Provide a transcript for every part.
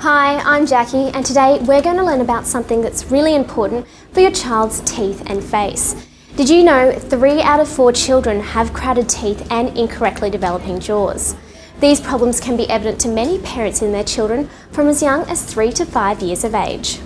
Hi, I'm Jackie and today we're going to learn about something that's really important for your child's teeth and face. Did you know 3 out of 4 children have crowded teeth and incorrectly developing jaws? These problems can be evident to many parents in their children from as young as 3 to 5 years of age.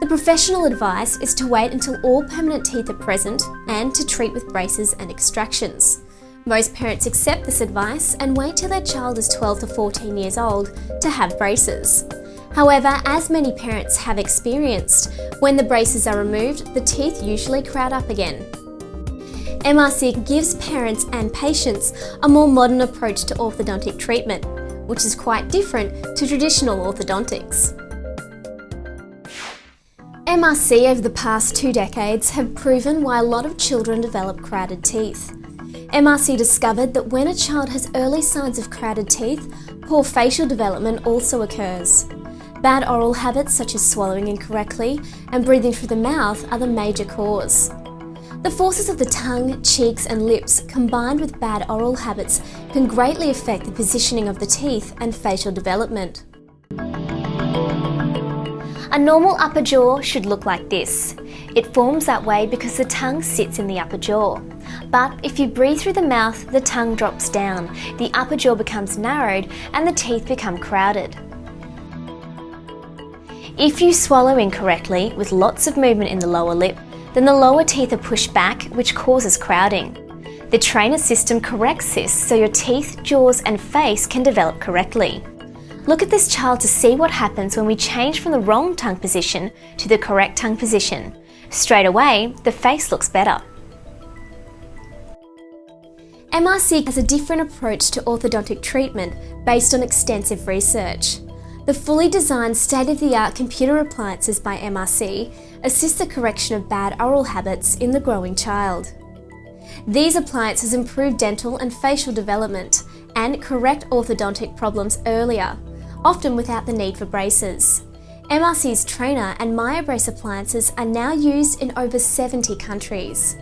The professional advice is to wait until all permanent teeth are present and to treat with braces and extractions. Most parents accept this advice and wait till their child is 12 to 14 years old to have braces. However, as many parents have experienced, when the braces are removed, the teeth usually crowd up again. MRC gives parents and patients a more modern approach to orthodontic treatment, which is quite different to traditional orthodontics. MRC over the past two decades have proven why a lot of children develop crowded teeth. MRC discovered that when a child has early signs of crowded teeth, poor facial development also occurs. Bad oral habits such as swallowing incorrectly and breathing through the mouth are the major cause. The forces of the tongue, cheeks and lips combined with bad oral habits can greatly affect the positioning of the teeth and facial development. A normal upper jaw should look like this. It forms that way because the tongue sits in the upper jaw. But if you breathe through the mouth, the tongue drops down, the upper jaw becomes narrowed and the teeth become crowded. If you swallow incorrectly with lots of movement in the lower lip, then the lower teeth are pushed back, which causes crowding. The trainer system corrects this so your teeth, jaws and face can develop correctly. Look at this child to see what happens when we change from the wrong tongue position to the correct tongue position. Straight away, the face looks better. MRC has a different approach to orthodontic treatment based on extensive research. The fully designed state-of-the-art computer appliances by MRC assist the correction of bad oral habits in the growing child. These appliances improve dental and facial development and correct orthodontic problems earlier, often without the need for braces. MRC's Trainer and MyoBrace appliances are now used in over 70 countries.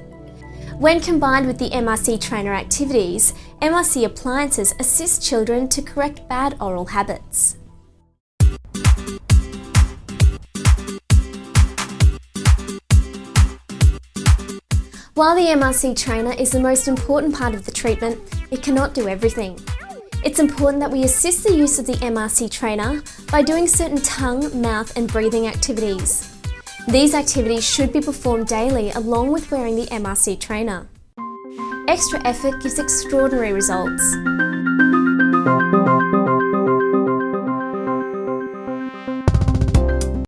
When combined with the MRC Trainer activities, MRC appliances assist children to correct bad oral habits. While the MRC Trainer is the most important part of the treatment, it cannot do everything. It's important that we assist the use of the MRC trainer by doing certain tongue, mouth and breathing activities. These activities should be performed daily along with wearing the MRC trainer. Extra effort gives extraordinary results.